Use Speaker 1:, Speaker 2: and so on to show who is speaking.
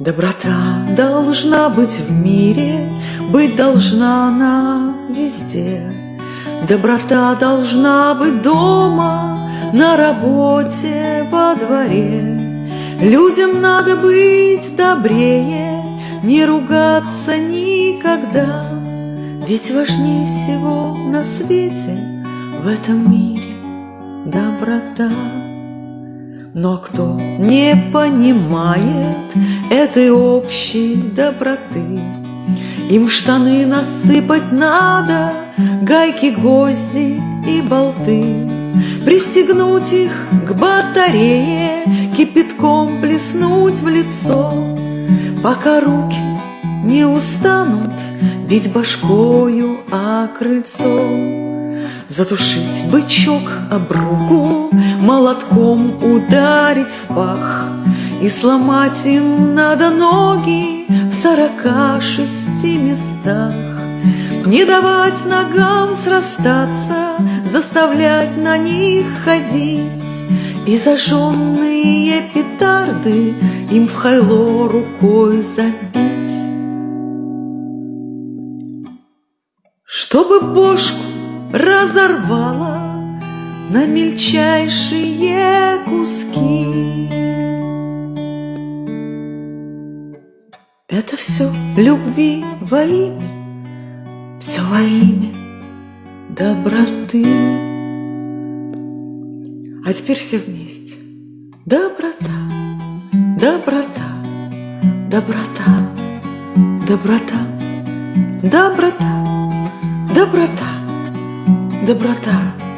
Speaker 1: Доброта должна быть в мире, Быть должна она везде. Доброта должна быть дома, На работе, во дворе. Людям надо быть добрее, Не ругаться никогда, Ведь важнее всего на свете В этом мире доброта. Но кто не понимает этой общей доброты, Им штаны насыпать надо, гайки, гвозди и болты, Пристегнуть их к батарее, кипятком плеснуть в лицо, Пока руки не устанут бить башкою о крыльцо. Затушить бычок об руку, Молотком ударить в пах, И сломать им надо ноги В сорока шести местах. Не давать ногам срастаться, Заставлять на них ходить, И зажженные петарды Им в хайло рукой забить. Чтобы бошку разорвала на мельчайшие куски. Это все любви во имя, все во имя доброты. А теперь все вместе. Доброта, доброта, доброта, доброта, доброта, доброта доброта.